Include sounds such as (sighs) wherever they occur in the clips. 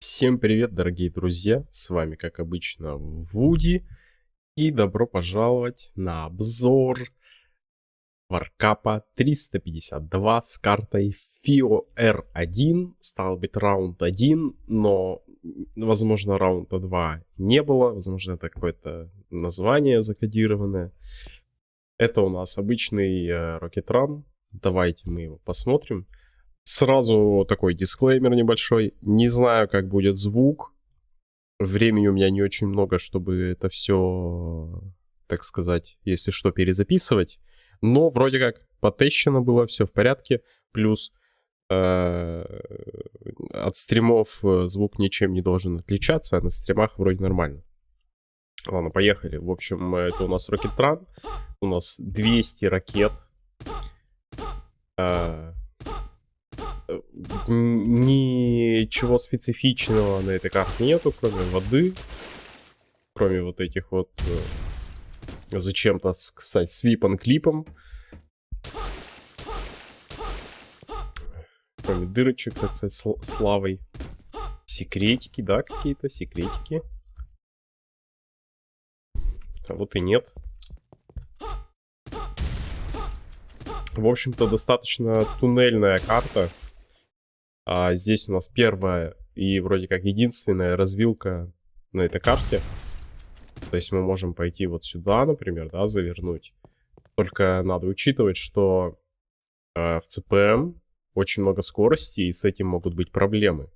Всем привет, дорогие друзья! С вами, как обычно, Вуди. И добро пожаловать на обзор Варкапа 352 с картой FIO R1. Стал быть раунд 1, но, возможно, раунда 2 не было. Возможно, это какое-то название закодированное. Это у нас обычный э, Rocket. Давайте мы его посмотрим. Сразу такой дисклеймер небольшой. Не знаю, как будет звук. Времени у меня не очень много, чтобы это все, так сказать, если что, перезаписывать. Но вроде как потещено было, все в порядке. Плюс э, от стримов э, звук ничем не должен отличаться, а на стримах вроде нормально. Ладно, поехали. В общем, это у нас Run. У нас 200 ракет. Э, ничего специфичного на этой карте нету, кроме воды. Кроме вот этих вот... Э, зачем-то, кстати, свипан клипом. Кроме дырочек, так сказать, с лавой. Секретики, да, какие-то секретики. А вот и нет. В общем-то, достаточно туннельная карта. А здесь у нас первая и вроде как единственная развилка на этой карте. То есть мы можем пойти вот сюда, например, да, завернуть. Только надо учитывать, что э, в ЦПМ очень много скорости, и с этим могут быть проблемы.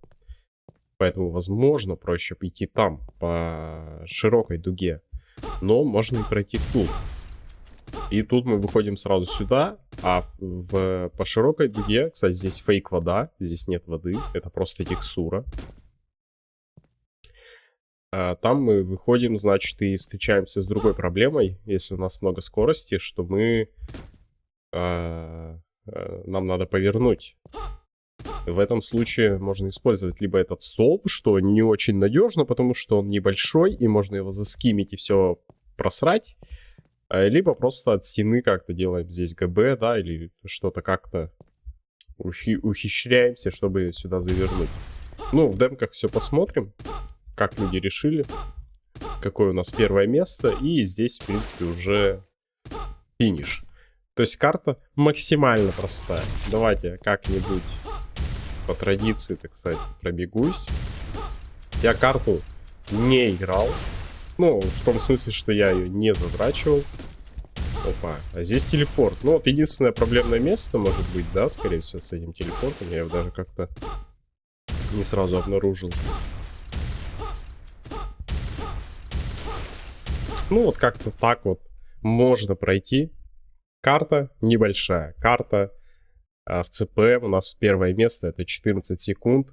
Поэтому, возможно, проще пойти там, по широкой дуге. Но можно и пройти тут. И тут мы выходим сразу сюда, а в, по широкой дуге, кстати, здесь фейк вода, здесь нет воды, это просто текстура. А там мы выходим, значит, и встречаемся с другой проблемой, если у нас много скорости, что мы... А, а, нам надо повернуть. В этом случае можно использовать либо этот столб, что не очень надежно, потому что он небольшой, и можно его заскимить и все просрать. А, либо просто от стены как-то делаем здесь ГБ, да, или что-то как-то ухи ухищряемся, чтобы сюда завернуть. Ну, в демках все посмотрим, как люди решили, какое у нас первое место, и здесь, в принципе, уже финиш. То есть карта максимально простая. Давайте как-нибудь по традиции, так сказать, пробегусь. Я карту не играл, ну, в том смысле, что я ее не задрачивал. Опа, а здесь телепорт. Ну, вот единственное проблемное место, может быть, да, скорее всего, с этим телепортом. Я его даже как-то не сразу обнаружил. Ну, вот как-то так вот можно пройти. Карта небольшая. Карта а в ЦПМ у нас первое место, это 14 секунд.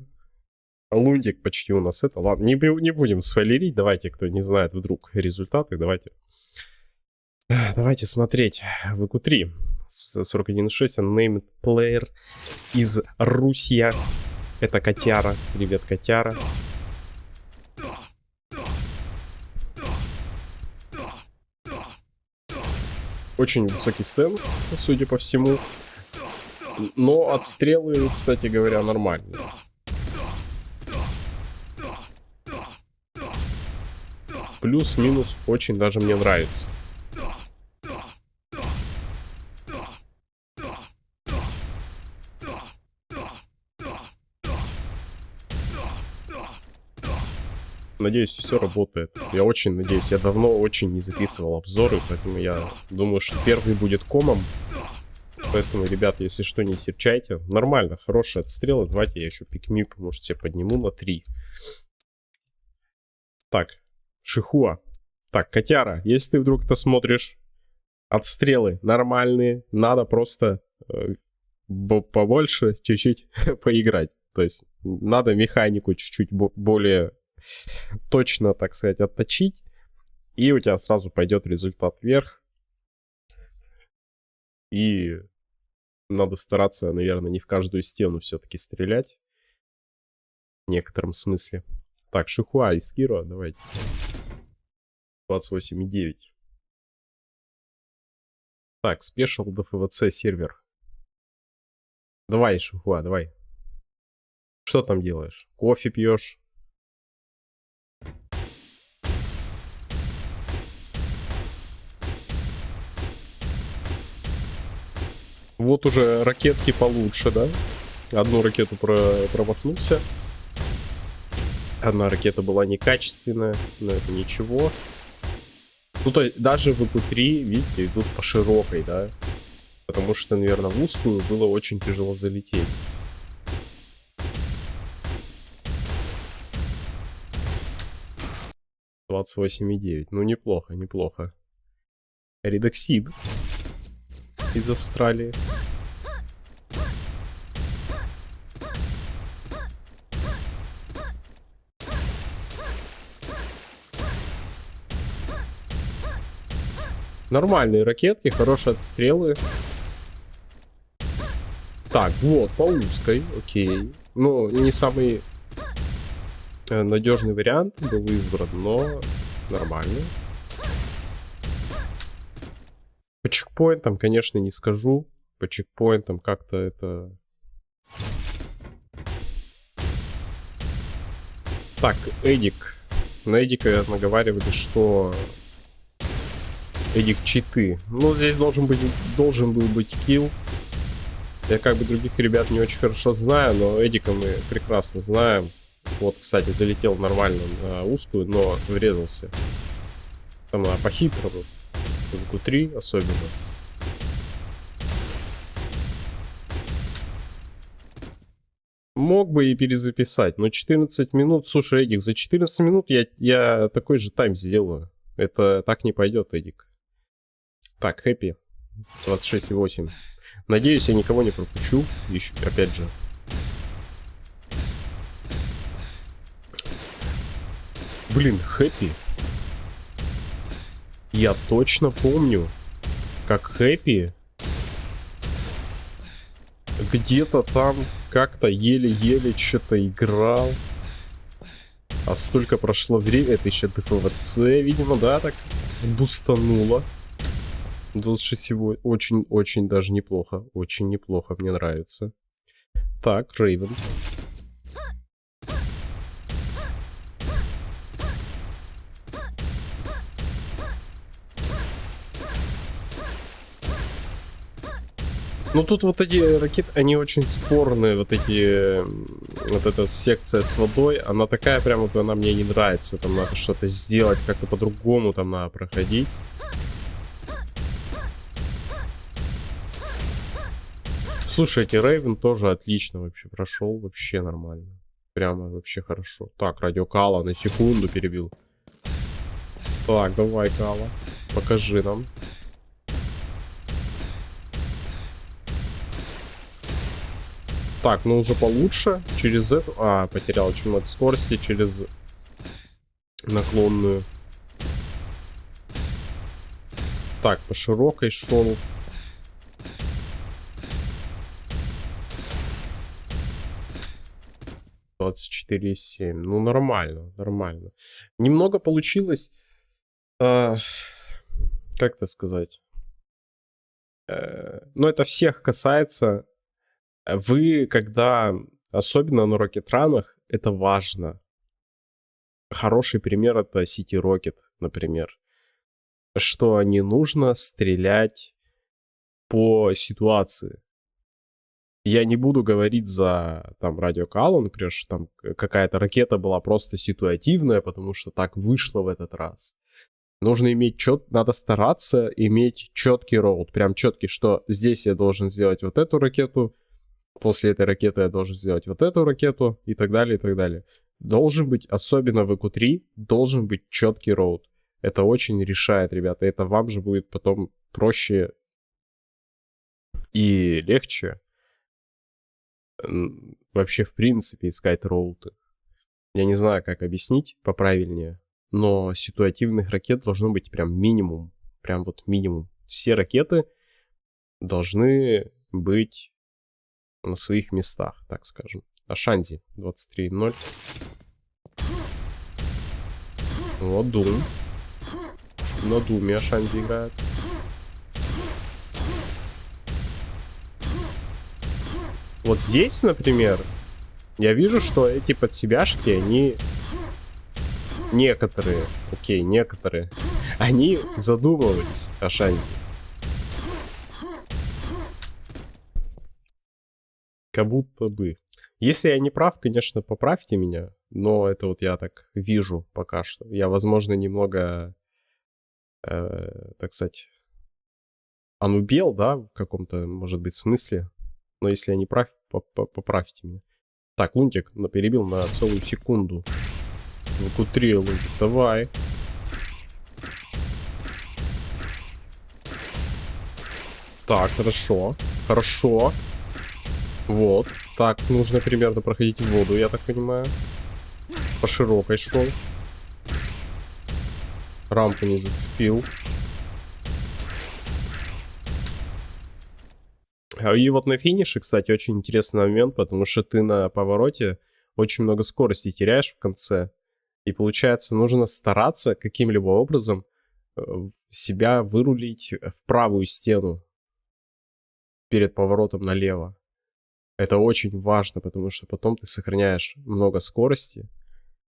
Лундик почти у нас это. Ладно, не, не будем спойлерить. Давайте, кто не знает вдруг результаты, давайте. Давайте смотреть. ВК-3. 41.6. Unnamed player из Русия. Это Котяра. Привет, Котяра. Очень высокий сенс, судя по всему. Но отстрелы, кстати говоря, нормальные. Плюс-минус очень даже мне нравится. Надеюсь, все работает. Я очень надеюсь. Я давно очень не записывал обзоры, поэтому я думаю, что первый будет комом. Поэтому, ребята, если что, не серчайте. Нормально, хорошие отстрелы. Давайте я еще пикмип, может, себе подниму на 3. Так, Шихуа. Так, котяра, если ты вдруг это смотришь, отстрелы нормальные, надо просто э, побольше чуть-чуть (laughs) поиграть. То есть надо механику чуть-чуть более точно, так сказать, отточить. И у тебя сразу пойдет результат вверх. И надо стараться, наверное, не в каждую стену все-таки стрелять. В некотором смысле. Так, Шихуа и Скиро, давайте. 28.9. Так, спешил до ФВЦ сервер. Давай, Шухуа, давай. Что там делаешь? Кофе пьешь? Вот уже ракетки получше, да? Одну ракету про промахнулся. Одна ракета была некачественная, но это ничего. Ну, то есть даже в ИП-3, видите, идут по широкой, да? Потому что, наверное, в узкую было очень тяжело залететь. Двадцать восемь и девять. Ну, неплохо, неплохо. Редоксид из Австралии. Нормальные ракетки, хорошие отстрелы. Так, вот, по узкой, окей. Ну, не самый э, надежный вариант был избран, но нормально. По чекпоинтам, конечно, не скажу. По чекпоинтам как-то это... Так, Эдик. На Эдика наговаривали, что Эдик читы. Ну, здесь должен быть, должен был быть килл. Я как бы других ребят не очень хорошо знаю, но Эдика мы прекрасно знаем. Вот, кстати, залетел нормально на узкую, но врезался. Там а, по-хитрому. В Q3 особенно. Мог бы и перезаписать, но 14 минут... Слушай, Эдик, за 14 минут я, я такой же тайм сделаю. Это так не пойдет, Эдик. Так, хэппи. 26,8. Надеюсь, я никого не пропущу. Еще, опять же. Блин, хэппи. Я точно помню, как хэппи где-то там как-то еле-еле что-то играл. А столько прошло время, это еще ДФВЦ, видимо, да, так бустануло. 26 очень-очень даже неплохо. Очень неплохо, мне нравится. Так, Рейвен. Ну тут вот эти ракеты, они очень спорные, вот эти, вот эта секция с водой, она такая прям вот, она мне не нравится, там надо что-то сделать, как-то по-другому там надо проходить. Слушайте, Рейвен тоже отлично вообще прошел, вообще нормально. Прямо вообще хорошо. Так, радио Кала на секунду перебил. Так, давай, Кала, покажи нам. Так, ну уже получше. Через эту... А, потерял очень много скорости через наклонную. Так, по широкой шел. 24,7. Ну, нормально, нормально. Немного получилось... Э, как это сказать? Э, ну, это всех касается. Вы, когда... Особенно на рокетранах, это важно. Хороший пример это City Rocket, например. Что не нужно стрелять по ситуации я не буду говорить за там радио Калу, например, что там какая-то ракета была просто ситуативная, потому что так вышло в этот раз. Нужно иметь чет, надо стараться иметь четкий роут, прям четкий, что здесь я должен сделать вот эту ракету, после этой ракеты я должен сделать вот эту ракету и так далее, и так далее. Должен быть, особенно в EQ3, должен быть четкий роут. Это очень решает, ребята. Это вам же будет потом проще и легче вообще в принципе искать роуты. Я не знаю, как объяснить поправильнее, но ситуативных ракет должно быть прям минимум. Прям вот минимум. Все ракеты должны быть на своих местах, так скажем. Ашанзи 23.0. Вот Дум. На Думе Ашанзи играет. Вот здесь, например, я вижу, что эти подсебяшки, они... Некоторые, окей, некоторые, они задумывались о шансе. Как будто бы. Если я не прав, конечно, поправьте меня, но это вот я так вижу пока что. Я, возможно, немного, э, так сказать, анубел, да, в каком-то, может быть, смысле. Но если я не прав, поправьте меня. Так, Лунтик перебил на целую секунду. Ну, три, Лунтик, давай. Так, хорошо. Хорошо. Вот. Так, нужно примерно проходить в воду, я так понимаю. По широкой шел. Рамку не зацепил. И вот на финише, кстати, очень интересный момент, потому что ты на повороте очень много скорости теряешь в конце. И получается, нужно стараться каким-либо образом э, себя вырулить в правую стену перед поворотом налево. Это очень важно, потому что потом ты сохраняешь много скорости.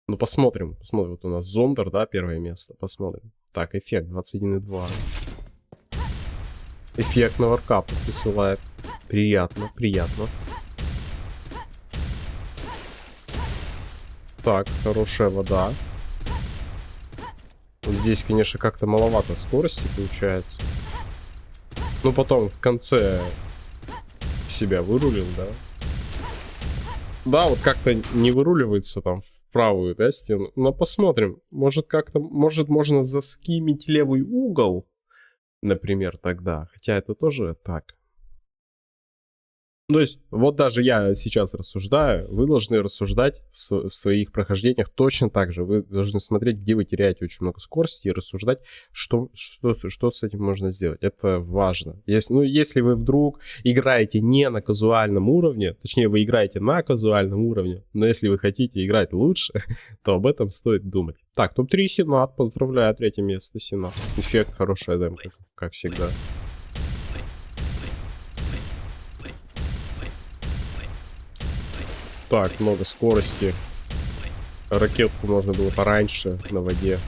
Ну, посмотрим. Посмотрим. Вот у нас Зондер, да, первое место. Посмотрим. Так, эффект 21,2. Эффект на варкапу присылает. Приятно, приятно. Так, хорошая вода. Здесь, конечно, как-то маловато скорости получается. Ну, потом в конце себя вырулил, да? Да, вот как-то не выруливается там в правую, да, стену. Но посмотрим. Может как-то, может можно заскимить левый угол, например, тогда. Хотя это тоже так. То есть, вот даже я сейчас рассуждаю, вы должны рассуждать в, в своих прохождениях точно так же. Вы должны смотреть, где вы теряете очень много скорости и рассуждать, что, что, что с этим можно сделать. Это важно. Если, ну, если вы вдруг играете не на казуальном уровне, точнее, вы играете на казуальном уровне, но если вы хотите играть лучше, (laughs) то об этом стоит думать. Так, топ-3 Сенат, поздравляю, третье место Сенат. Эффект, хорошая демка, как всегда. Так, много скорости. Ракетку можно было пораньше на воде.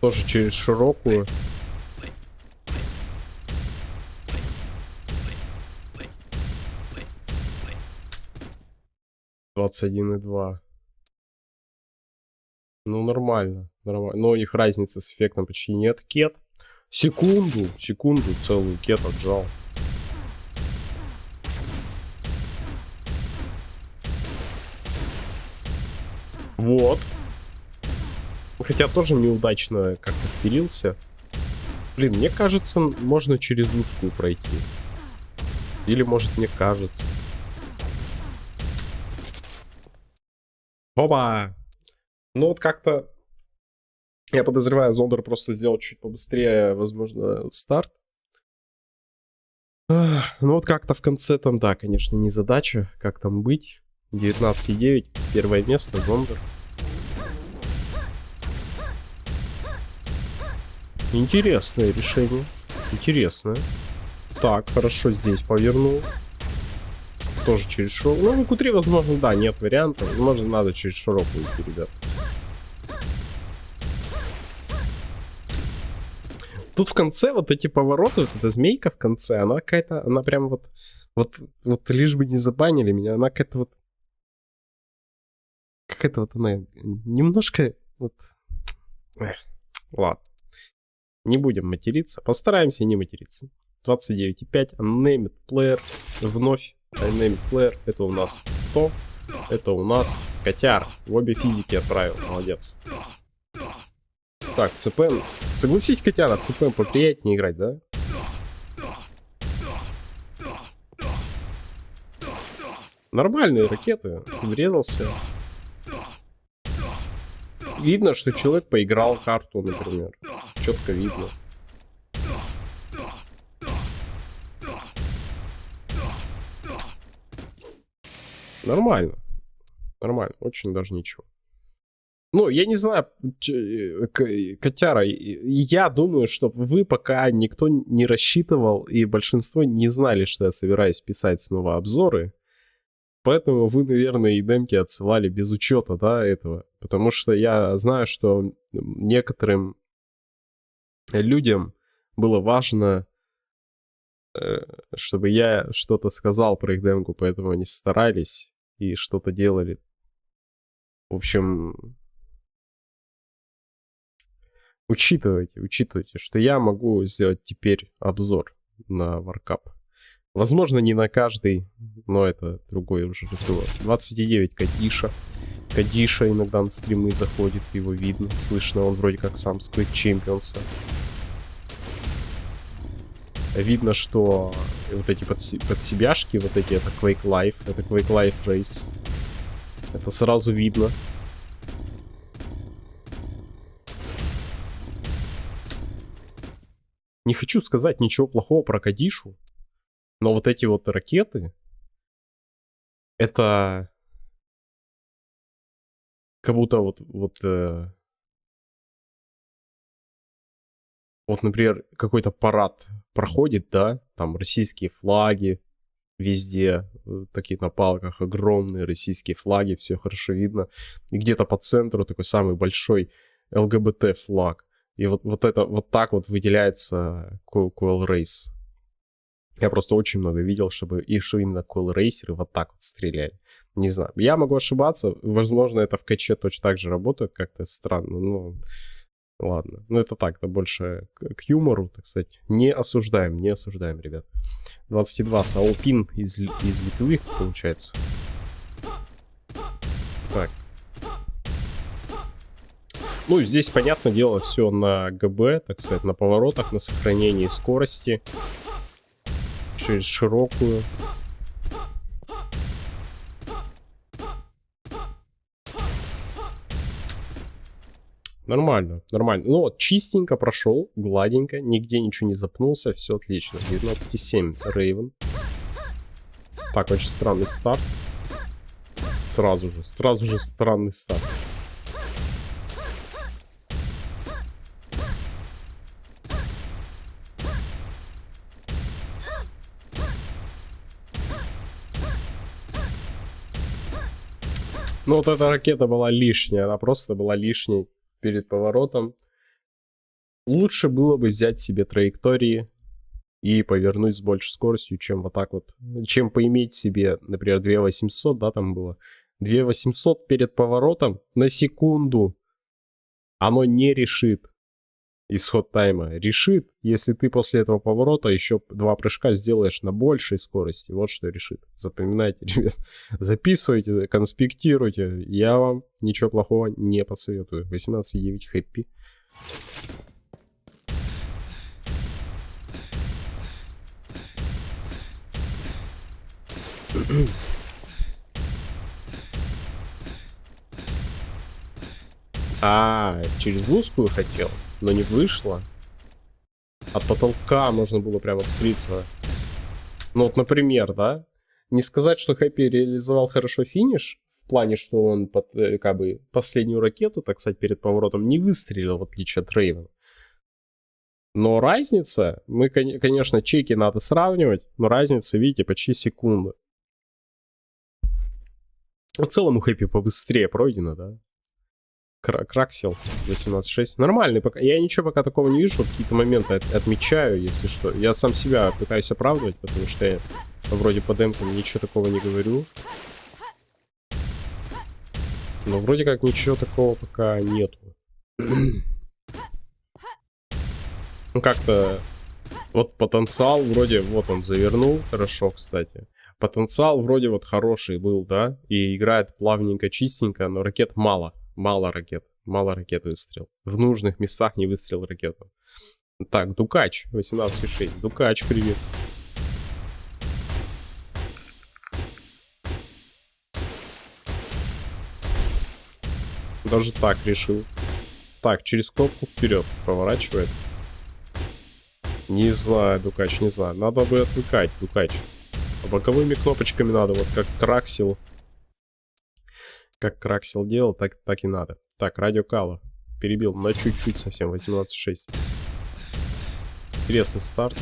Тоже через широкую. Двадцать один и два. Ну, нормально. нормально. Но у них разницы с эффектом почти нет. Кет. Секунду, секунду целую кет отжал. Вот. Хотя тоже неудачно как-то впилился. Блин, мне кажется, можно через узкую пройти. Или, может, мне кажется. Опа! Ну вот как-то... Я подозреваю, Зондер просто сделал чуть побыстрее, возможно, старт. Ну вот как-то в конце там, да, конечно, не задача, как там быть. 19,9. Первое место, Зондер. Интересное решение. Интересное. Так, хорошо, здесь повернул. Тоже через широкую. Ну, q возможно, да, нет вариантов. Возможно, надо через широкую идти, ребят. Тут в конце вот эти повороты, вот эта змейка в конце, она какая-то, она прям вот, вот, вот лишь бы не забанили меня, она какая-то вот какая-то вот она немножко вот... Эх, ладно. Не будем материться. Постараемся не материться. 29.5. Unnamed Player. Вновь Unnamed Player. Это у нас кто? Это у нас котяр. В обе физики отправил. Молодец. Так, ЦПМ. Согласись, котяра, ЦПМ поприятнее играть, да? Нормальные ракеты. Врезался видно, что человек поиграл карту, например. Четко видно. Нормально. Нормально. Очень даже ничего. Ну, я не знаю, котяра, я думаю, что вы пока никто не рассчитывал, и большинство не знали, что я собираюсь писать снова обзоры. Поэтому вы, наверное, и демки отсылали без учета, да, этого. Потому что я знаю, что некоторым людям было важно э, чтобы я что-то сказал про их демку, поэтому они старались и что-то делали. В общем, учитывайте, учитывайте, что я могу сделать теперь обзор на Warcap. Возможно, не на каждый, но это другой уже разговор. 29 Кадиша. Кадиша иногда на стримы заходит, его видно, слышно, он вроде как сам с Quake Champions. Видно, что вот эти подси подсебяшки, вот эти, это Quake Life, это Quake Life Race. Это сразу видно. Не хочу сказать ничего плохого про Кадишу, но вот эти вот ракеты, это как будто вот, вот, э, вот, например, какой-то парад проходит, да, там российские флаги везде, э, такие на палках, огромные российские флаги, все хорошо видно. И где-то по центру такой самый большой ЛГБТ флаг. И вот, вот это, вот так вот выделяется Coil Race. Я просто очень много видел, чтобы и что именно Coil Racer вот так вот стреляли. Не знаю. Я могу ошибаться. Возможно, это в каче точно так же работает. Как-то странно. Ну, ладно. Ну, это так, это больше к юмору, так сказать. Не осуждаем, не осуждаем, ребят. 22. Саупин из, из Литвы, получается. Так. Ну, здесь, понятное дело, все на ГБ, так сказать, на поворотах, на сохранении скорости. Через широкую. Нормально, нормально. Ну вот, чистенько прошел, гладенько, нигде ничего не запнулся, все отлично. 19,7 Рейвен. Так, очень странный старт. Сразу же, сразу же странный старт. Ну вот эта ракета была лишняя, она просто была лишней перед поворотом. Лучше было бы взять себе траектории и повернуть с большей скоростью, чем вот так вот. Чем поиметь себе, например, 2800, да, там было. 2800 перед поворотом на секунду. Оно не решит исход тайма. Решит, если ты после этого поворота еще два прыжка сделаешь на большей скорости. Вот что решит. Запоминайте, (laughs) ребят. Записывайте, конспектируйте. Я вам ничего плохого не посоветую. 18.9 хэппи. (clears throat) А, через узкую хотел? Но не вышло. От потолка можно было прям отслиться. Ну вот, например, да? Не сказать, что Хэппи реализовал хорошо финиш, в плане, что он под, э, как бы последнюю ракету, так сказать, перед поворотом не выстрелил, в отличие от Рейвена. Но разница, мы, конечно, чеки надо сравнивать, но разница, видите, почти секунда. В целом у Хэппи побыстрее пройдено, да? Краксел 18.6. Нормальный пока. Я ничего пока такого не вижу. Какие-то моменты от, отмечаю, если что. Я сам себя пытаюсь оправдывать, потому что я вроде по демкам ничего такого не говорю. Но вроде как ничего такого пока нету. (clears throat) ну как-то... Вот потенциал вроде... Вот он завернул. Хорошо, кстати. Потенциал вроде вот хороший был, да? И играет плавненько, чистенько, но ракет мало. Мало ракет. Мало ракет выстрел. В нужных местах не выстрел ракету. Так, Дукач. 18,6. Дукач, привет. Даже так решил. Так, через кнопку вперед поворачивает. Не знаю, Дукач, не знаю. Надо бы отвлекать, Дукач. Боковыми кнопочками надо, вот как Краксил как Краксел делал, так, так и надо. Так, радио Кала. Перебил на чуть-чуть совсем, 18.6. Интересный старт.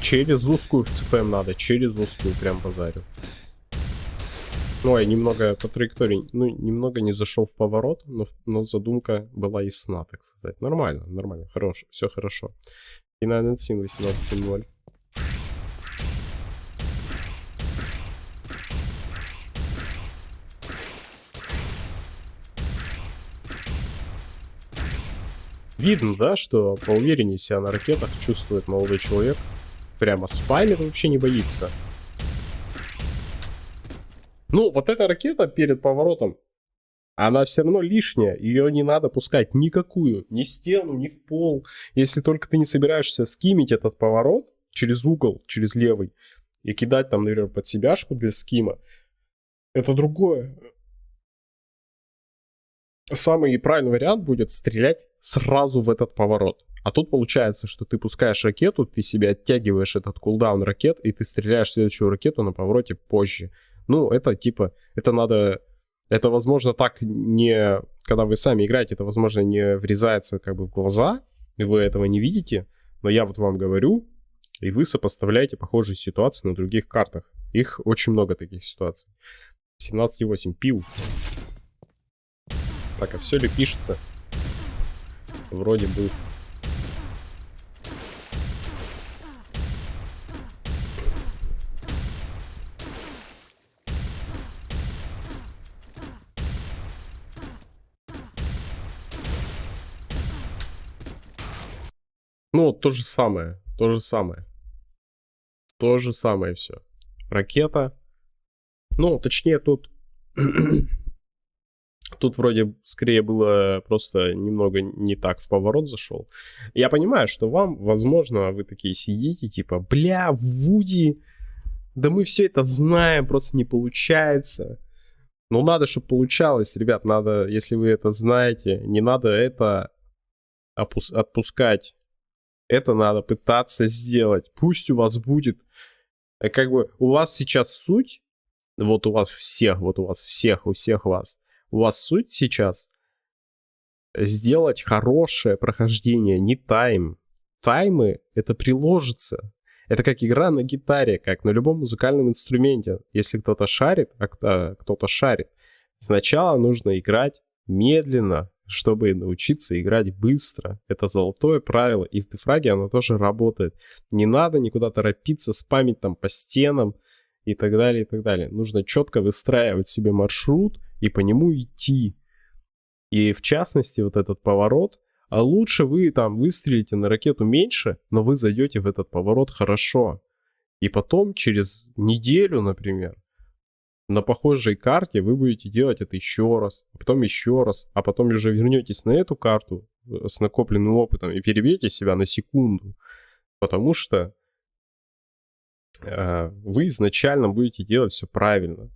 Через узкую в ЦПМ надо, через узкую прям базарю. Ну, я немного по траектории, ну, немного не зашел в поворот, но, но задумка была ясна, так сказать. Нормально, нормально, хорошо, все хорошо. И на 18-0. Видно, да, что по увереннее себя на ракетах чувствует молодой человек. Прямо спамит, вообще не боится. Ну, вот эта ракета перед поворотом, она все равно лишняя. Ее не надо пускать никакую. Ни в стену, ни в пол. Если только ты не собираешься скимить этот поворот через угол, через левый, и кидать там, например, под себяшку для скима, это другое. Самый правильный вариант будет стрелять сразу в этот поворот. А тут получается, что ты пускаешь ракету, ты себе оттягиваешь этот кулдаун ракет, и ты стреляешь следующую ракету на повороте позже. Ну, это типа, это надо, это возможно так не, когда вы сами играете, это возможно не врезается как бы в глаза, и вы этого не видите, но я вот вам говорю, и вы сопоставляете похожие ситуации на других картах. Их очень много таких ситуаций. 17,8 пил. Так, а все ли пишется? Вроде бы Ну, то же самое, то же самое. То же самое все. Ракета. Ну, точнее, тут... (clears throat) тут вроде скорее было просто немного не так в поворот зашел. Я понимаю, что вам, возможно, вы такие сидите, типа, бля, Вуди, да мы все это знаем, просто не получается. Ну, надо, чтобы получалось, ребят, надо, если вы это знаете, не надо это опус- отпускать это надо пытаться сделать. Пусть у вас будет, э, как бы, у вас сейчас суть, вот у вас всех, вот у вас всех, у всех вас, у вас суть сейчас сделать хорошее прохождение, не тайм. Таймы это приложится. Это как игра на гитаре, как на любом музыкальном инструменте. Если кто-то шарит, а кто-то шарит, сначала нужно играть медленно, чтобы научиться играть быстро. Это золотое правило. И в дефраге оно тоже работает. Не надо никуда торопиться, спамить там по стенам и так далее, и так далее. Нужно четко выстраивать себе маршрут и по нему идти. И в частности, вот этот поворот, а лучше вы там выстрелите на ракету меньше, но вы зайдете в этот поворот хорошо. И потом, через неделю, например, на похожей карте вы будете делать это еще раз, а потом еще раз, а потом уже вернетесь на эту карту э, с накопленным опытом и перебьете себя на секунду, потому что э, вы изначально будете делать все правильно.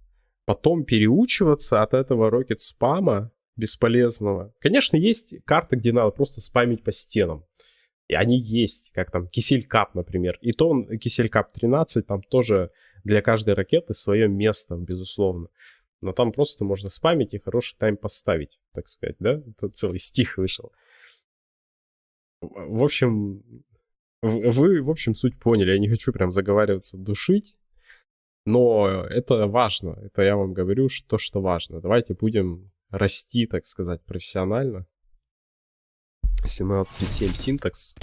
Потом переучиваться от этого рокет спама бесполезного. Конечно, есть карты, где надо просто спамить по стенам. И они есть, как там Кисель Кап, например. И то он, Кисель Кап 13, там тоже для каждой ракеты свое место, безусловно. Но там просто можно спамить и хороший тайм поставить, так сказать, да? Это целый стих вышел. В общем, вы, в общем, суть поняли. Я не хочу прям заговариваться, душить. Но это важно. Это я вам говорю, что, что важно. Давайте будем расти, так сказать, профессионально. 17.7 синтакс.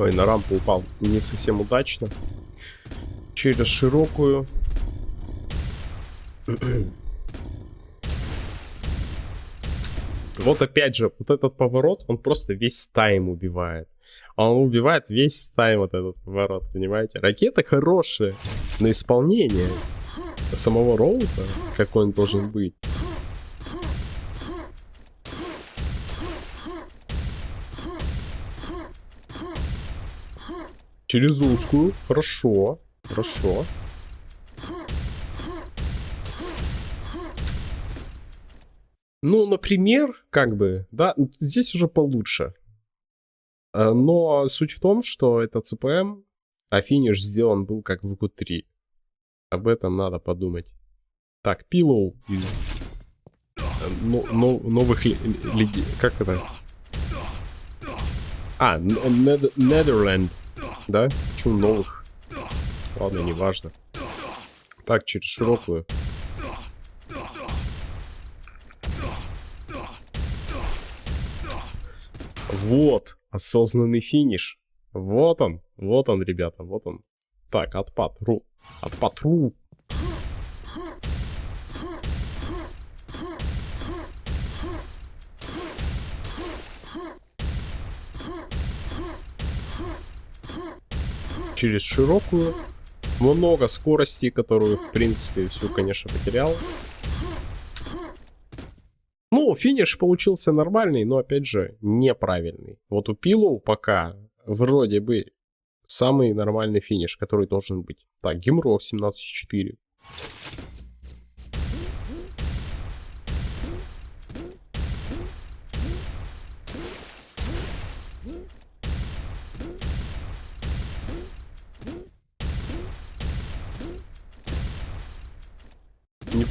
Ой, на рампу упал не совсем удачно. Через широкую. Вот опять же, вот этот поворот, он просто весь тайм убивает. Он убивает весь тайм вот этот поворот, понимаете? Ракеты хорошие, но исполнение самого роута, какой он должен быть, Через узкую. Хорошо. Хорошо. Ну, например, как бы, да, здесь уже получше. Э, но суть в том, что это CPM, а финиш сделан был как в q 3 Об этом надо подумать. Так, Pillow из э, но, но, новых людей. Как это? А, Нидерленд. Да? Почему новых? Ладно, неважно. Так, через широкую. Вот, осознанный финиш. Вот он, вот он, ребята, вот он. Так, отпад, ру. Отпад, ру. Через широкую. Много скорости, которую, в принципе, всю, конечно, потерял. Ну, финиш получился нормальный, но, опять же, неправильный. Вот у Пилу пока вроде бы самый нормальный финиш, который должен быть. Так, Гимрок 17.4.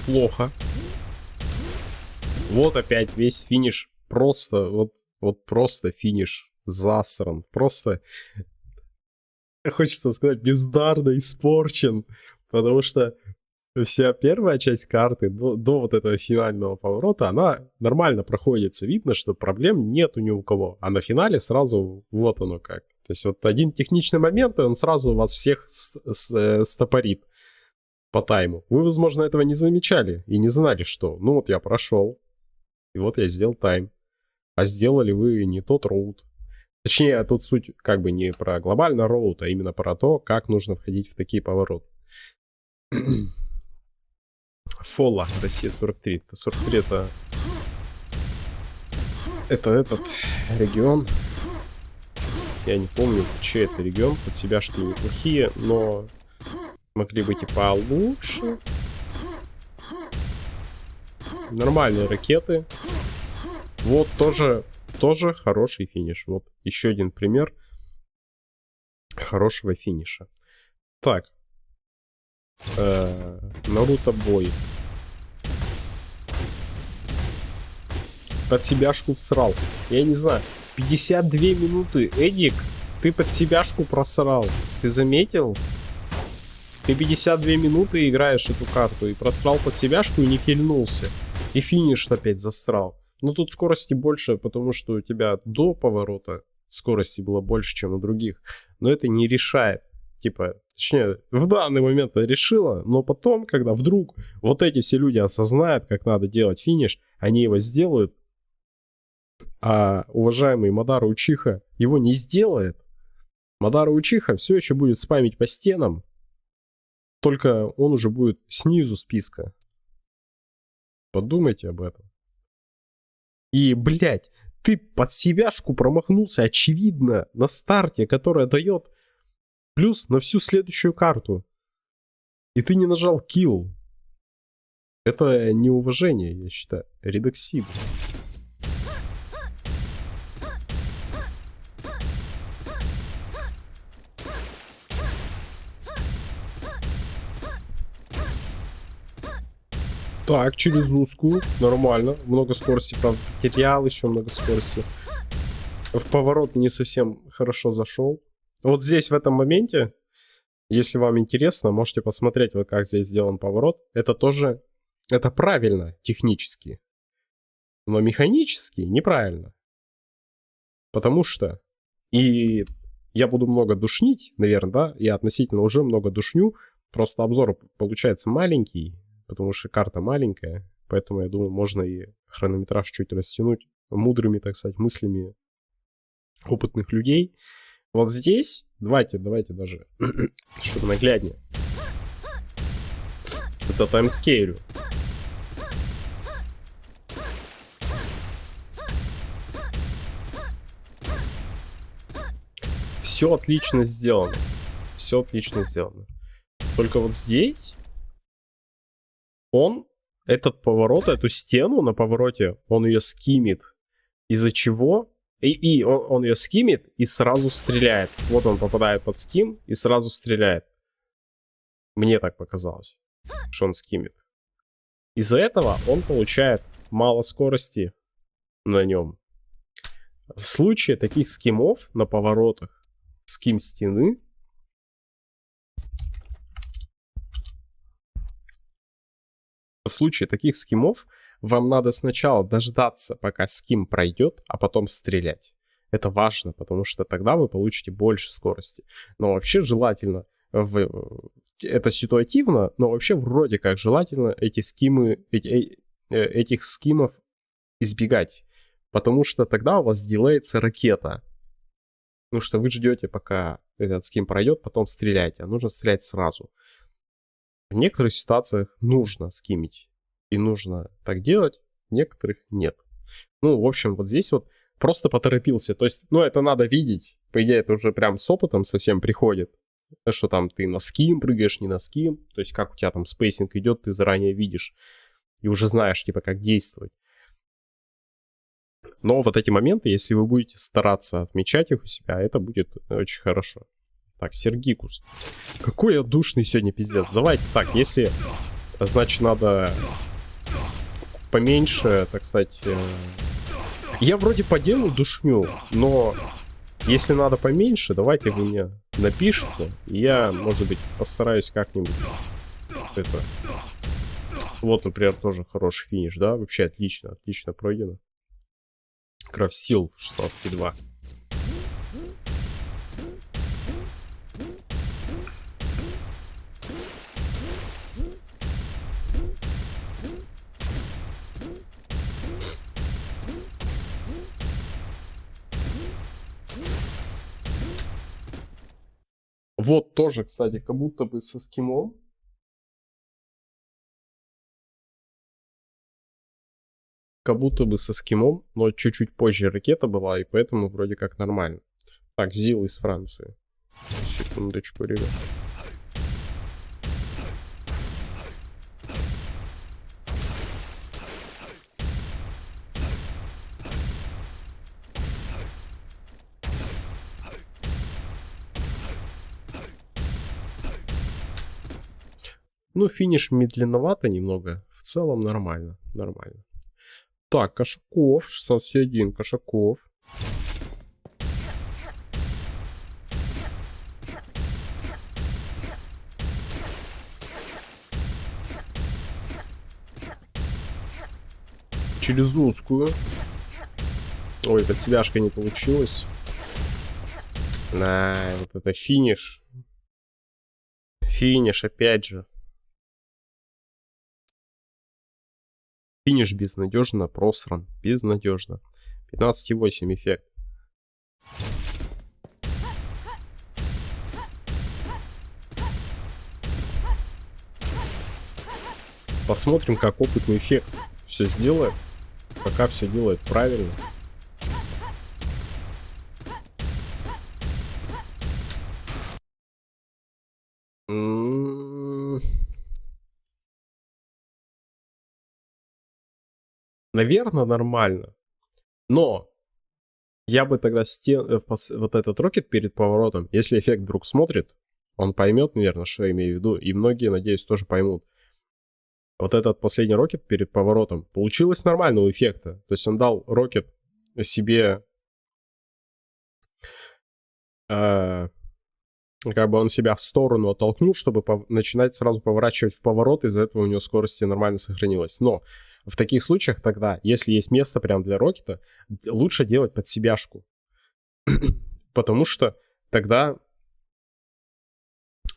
Неплохо. Вот опять весь финиш. Просто, вот, вот просто финиш засран. Просто, хочется сказать, бездарно испорчен. Потому что вся первая часть карты до, до вот этого финального поворота, она нормально проходится. Видно, что проблем нету ни у кого. А на финале сразу вот оно как. То есть вот один техничный момент, и он сразу вас всех э, стопорит по тайму. Вы, возможно, этого не замечали и не знали, что, ну вот я прошел, и вот я сделал тайм. А сделали вы не тот роут. Точнее, тут суть как бы не про глобальный роут, а именно про то, как нужно входить в такие повороты. (clears throat) Фола, Россия 43. 43 это... Это этот регион. Я не помню, чей это регион. Под себя что неплохие, но могли быть и получше. Нормальные ракеты. Вот тоже, тоже хороший финиш. Вот еще один пример хорошего финиша. Так. Э, Наруто бой. Под себяшку всрал. Я не знаю. 52 минуты. Эдик, ты под себяшку просрал. Ты заметил? Ты 52 минуты играешь эту карту и просрал под себяшку и не кильнулся. И финиш опять засрал. Но тут скорости больше, потому что у тебя до поворота скорости было больше, чем у других. Но это не решает. Типа, точнее, в данный момент решила, но потом, когда вдруг вот эти все люди осознают, как надо делать финиш, они его сделают, а уважаемый Мадара Учиха его не сделает, Мадара Учиха все еще будет спамить по стенам, только он уже будет снизу списка. Подумайте об этом. И, блядь, ты под себяшку промахнулся, очевидно, на старте, которая дает плюс на всю следующую карту. И ты не нажал kill. Это неуважение, я считаю. Редоксид. Так, через узкую. Нормально. Много скорости, правда. Потерял еще много скорости. В поворот не совсем хорошо зашел. Вот здесь, в этом моменте, если вам интересно, можете посмотреть, вот как здесь сделан поворот. Это тоже, это правильно технически. Но механически неправильно. Потому что, и я буду много душнить, наверное, да, я относительно уже много душню, просто обзор получается маленький, потому что карта маленькая, поэтому, я думаю, можно и хронометраж чуть растянуть мудрыми, так сказать, мыслями опытных людей. Вот здесь, давайте, давайте даже, (clears throat) чтобы нагляднее, за таймскейлю. Все отлично сделано. Все отлично сделано. Только вот здесь он этот поворот, эту стену на повороте, он ее скимит. Из-за чего? И, и он, он ее скимит и сразу стреляет. Вот он попадает под ским и сразу стреляет. Мне так показалось, что он скимит. Из-за этого он получает мало скорости на нем. В случае таких скимов на поворотах, ским стены, в случае таких скимов вам надо сначала дождаться, пока ским пройдет, а потом стрелять. Это важно, потому что тогда вы получите больше скорости. Но вообще желательно, в... это ситуативно, но вообще вроде как желательно эти скимы, эти, э, этих скимов избегать. Потому что тогда у вас делается ракета. Потому что вы ждете, пока этот ским пройдет, потом стреляйте. А нужно стрелять сразу. В некоторых ситуациях нужно скимить. И нужно так делать, в некоторых нет. Ну, в общем, вот здесь вот просто поторопился. То есть, ну, это надо видеть. По идее, это уже прям с опытом совсем приходит. Что там ты на skim прыгаешь, не на skim. То есть, как у тебя там spacing идет, ты заранее видишь. И уже знаешь, типа, как действовать. Но вот эти моменты, если вы будете стараться отмечать их у себя, это будет очень хорошо. Так, Сергикус. Какой я душный сегодня, пиздец. Давайте так, если, значит, надо поменьше, так сказать... Э, я вроде по душню, но если надо поменьше, давайте вы мне напишите. Я, может быть, постараюсь как-нибудь это... Вот, например, тоже хороший финиш, да? Вообще отлично, отлично пройдено. Крафсил 16,2. Вот тоже, кстати, как будто бы со скимом. Как будто бы со скимом, но чуть-чуть позже ракета была, и поэтому вроде как нормально. Так, Зил из Франции. Секундочку, ребят. Ну, финиш медленновато немного. В целом нормально. Нормально. Так, Кошаков. 16.1. Кошаков. Через узкую. Ой, под свяжка не получилось. На, вот это финиш. Финиш, опять же. Финиш безнадежно просран. Безнадежно. 15,8 эффект. Посмотрим, как опытный эффект все сделает. Пока все делает правильно. Наверное, нормально. Но я бы тогда стен... Э, вот этот рокет перед поворотом, если эффект вдруг смотрит, он поймет, наверное, что я имею в виду. И многие, надеюсь, тоже поймут. Вот этот последний рокет перед поворотом получилось нормального эффекта. То есть он дал рокет себе... Э, как бы он себя в сторону оттолкнул, чтобы начинать сразу поворачивать в поворот. Из-за этого у него скорости нормально сохранилась. Но в таких случаях тогда, если есть место прям для рокета, лучше делать под себяшку. (clears throat) Потому что тогда...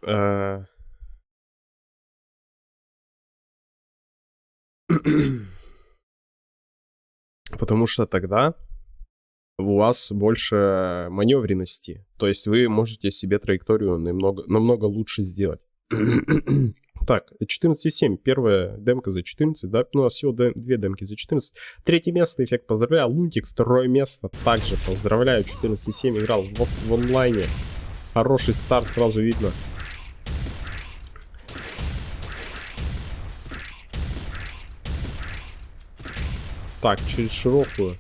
Э, (clears throat) потому что тогда у вас больше маневренности. То есть вы можете себе траекторию намного, намного лучше сделать. (clears throat) Так, 14,7. Первая демка за 14, да? Ну, нас всего две демки за 14. Третье место, эффект поздравляю. Лунтик, второе место. Также поздравляю. 14,7 играл в, в онлайне. Хороший старт, сразу видно. Так, через широкую.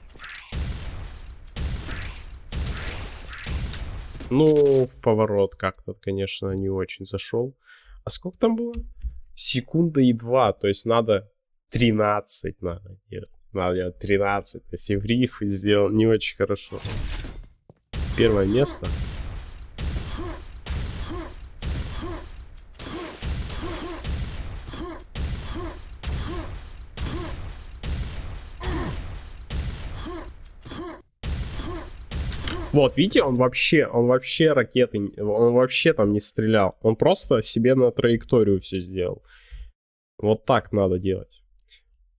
Ну, в поворот как-то, конечно, не очень зашел. А сколько там было? Секунда и два. То есть надо 13 надо делать. Надо делать 13. То есть и в риф сделал не очень хорошо. Первое место. Вот, видите, он вообще, он вообще ракеты, он вообще там не стрелял. Он просто себе на траекторию все сделал. Вот так надо делать.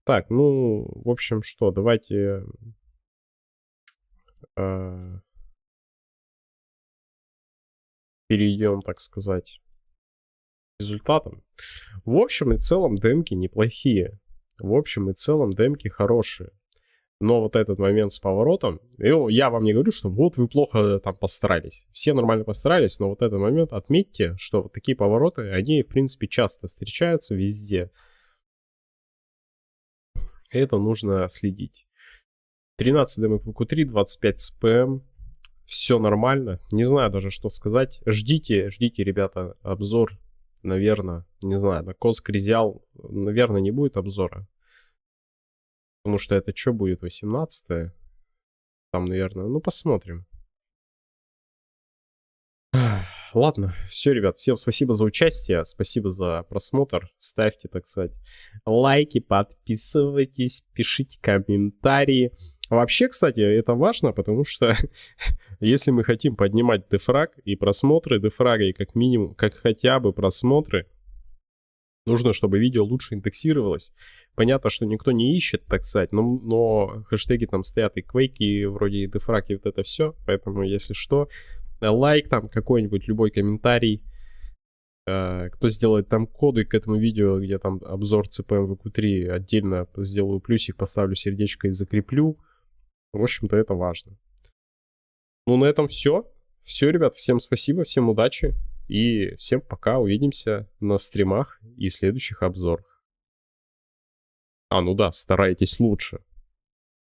Так, ну, в общем, что, давайте... Э, перейдем, так сказать, к результатам. В общем и целом демки неплохие. В общем и целом демки хорошие. Но вот этот момент с поворотом, я вам не говорю, что вот вы плохо там постарались. Все нормально постарались, но вот этот момент отметьте, что вот такие повороты, они в принципе часто встречаются везде. Это нужно следить. 13 ДМПК3, 25 СПМ. Все нормально. Не знаю даже, что сказать. Ждите, ждите, ребята, обзор. Наверное, не знаю, на Кос Кризиал, наверное, не будет обзора. Потому что это что будет, 18 -е? Там, наверное, ну посмотрим. (sighs) Ладно, все, ребят, всем спасибо за участие, спасибо за просмотр. Ставьте, так сказать, лайки, подписывайтесь, пишите комментарии. Вообще, кстати, это важно, потому что (laughs) если мы хотим поднимать дефраг и просмотры дефрага, и как минимум, как хотя бы просмотры, нужно, чтобы видео лучше индексировалось. Понятно, что никто не ищет, так сказать, но, но хэштеги там стоят и квейки, вроде и дефраг, и вот это все. Поэтому, если что, лайк там какой-нибудь, любой комментарий. Э, кто сделает там коды к этому видео, где там обзор CPM VQ3, отдельно сделаю плюсик, поставлю сердечко и закреплю. В общем-то, это важно. Ну, на этом все. Все, ребят, всем спасибо, всем удачи. И всем пока, увидимся на стримах и следующих обзорах. А, ну да, старайтесь лучше.